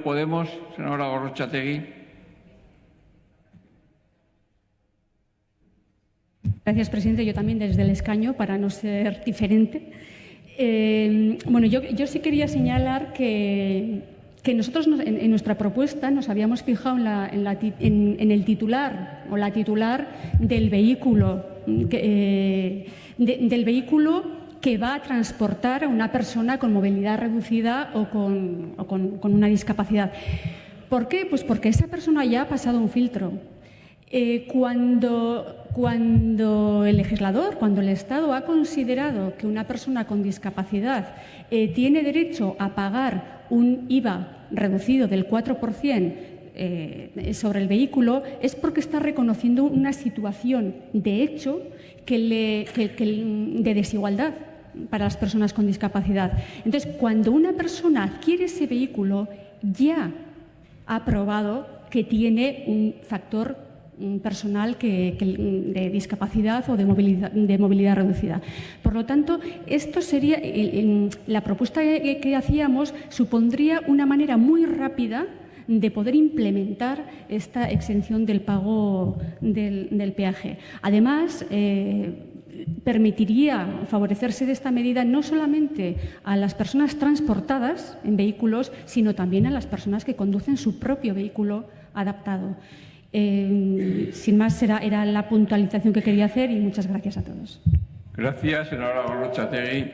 Podemos, senadora Gorrochategui. Gracias, presidente. Yo también desde el escaño, para no ser diferente. Eh, bueno, yo, yo, sí quería señalar que, que nosotros en, nuestra propuesta nos habíamos fijado en, el titular o la titular del vehículo, eh, de, del vehículo que va a transportar a una persona con movilidad reducida o con, una discapacidad. ¿Por qué? Pues porque esa persona ya ha pasado un filtro. Eh, cuando, el legislador, cuando el Estado ha considerado que una persona con discapacidad eh, tiene derecho a pagar un IVA reducido del 4%, eh, sobre el vehículo es porque está reconociendo una situación de hecho de desigualdad para las personas con discapacidad. Entonces, cuando una persona adquiere ese vehículo, ya ha probado que tiene un factor personal que, de discapacidad o de movilidad, reducida. Por lo tanto, esto sería la propuesta que, hacíamos supondría una manera muy rápida de poder implementar esta exención del pago del, del peaje. Además, eh, permitiría favorecerse de esta medida no solamente a las personas transportadas en vehículos, sino también a las personas que conducen su propio vehículo adaptado. Eh, sin más, era, la puntualización que quería hacer y muchas gracias a todos. Gracias, senadora Gorrochategui.